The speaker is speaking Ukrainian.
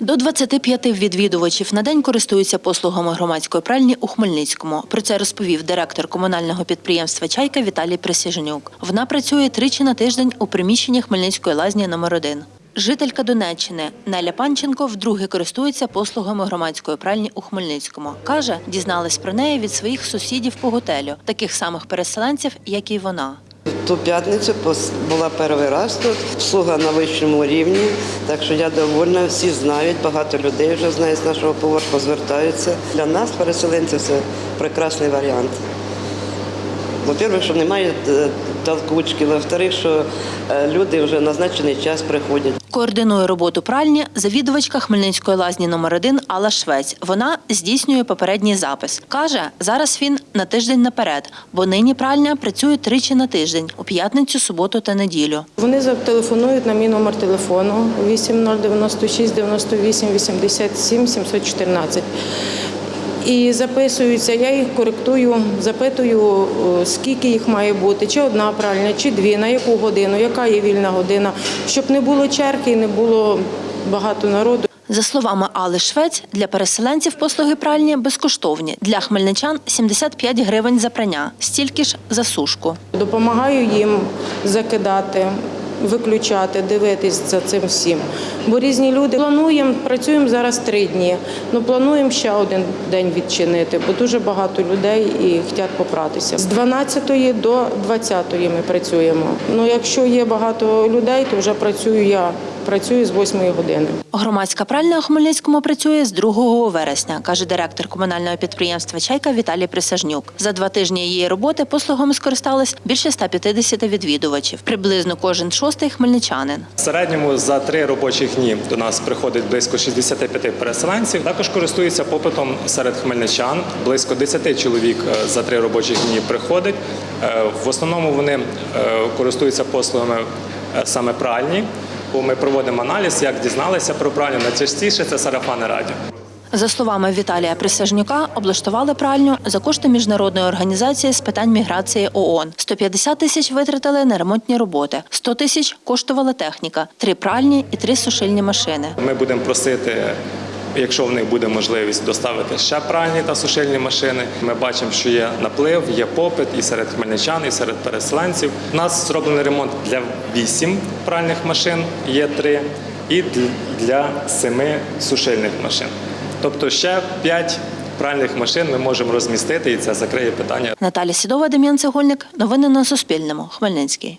До 25 відвідувачів на день користуються послугами громадської пральні у Хмельницькому. Про це розповів директор комунального підприємства Чайка Віталій Присяжнюк. Вона працює тричі на тиждень у приміщенні Хмельницької лазні номер 1 Жителька Донеччини Неля Панченко вдруге користується послугами громадської пральні у Хмельницькому. Каже, дізналась про неї від своїх сусідів по готелю, таких самих переселенців, як і вона. Ту п'ятницю була перший раз тут, слуга на вищому рівні, так що я довольна, всі знають, багато людей вже знають з нашого поверху, звертаються. Для нас, переселенців, це прекрасний варіант. По-перше, що немає е, толкучки, во-вторых, що е, люди вже на назначений час приходять. Координує роботу пральні завідувачка Хмельницької лазні номер 1 Алла Швець. Вона здійснює попередній запис. Каже, зараз він на тиждень наперед, бо нині пральня працює тричі на тиждень у п'ятницю, суботу та неділю. Вони зателефонують на мій номер телефону 8096 98 87 714. І записуються, я їх коректую, запитую, е, скільки їх має бути, чи одна пральня, чи дві, на яку годину, яка є вільна година, щоб не було черги, не було багато народу. За словами Алли Швець, для переселенців послуги пральні безкоштовні. Для хмельничан 75 гривень за прання, стільки ж за сушку. Допомагаю їм закидати, виключати, дивитись за цим всім. Бо різні люди плануємо, працюємо зараз три дні. але плануємо ще один день відчинити, бо дуже багато людей і хочуть попратися. З 12 до 20 ми працюємо. Ну якщо є багато людей, то вже працюю я. Працюю з 8 години. Громадська пральня у Хмельницькому працює з 2 вересня, каже директор комунального підприємства Чайка Віталій Присяжнюк. За два тижні її роботи послугами скористались більше 150 відвідувачів. Приблизно кожен шостий хмельничанин. В середньому за три робочих дні до нас приходить близько 65 переселенців. Також користуються попитом серед хмельничан. Близько 10 чоловік е, за три робочих дні приходить. Е, В основному вони е, користуються послугами саме пральні. Бо ми проводимо аналіз, як дізналися про пральню. Найчастіше це сарафани радіо. За словами Віталія Присяжнюка, облаштували пральню за кошти міжнародної організації з питань міграції ООН. 150 тисяч витратили на ремонтні роботи, 100 тисяч коштувала техніка, три пральні і три сушильні машини. Ми будемо просити, якщо в них буде можливість доставити ще пральні та сушильні машини. Ми бачимо, що є наплив, є попит і серед хмельничан, і серед переселенців. У нас зроблений ремонт для вісім пральних машин, є три, і для семи сушильних машин. Тобто ще п'ять пральних машин ми можемо розмістити, і це закриє питання Наталя Сідова, Дем'ян Цегольник. Новини на Суспільному. Хмельницький.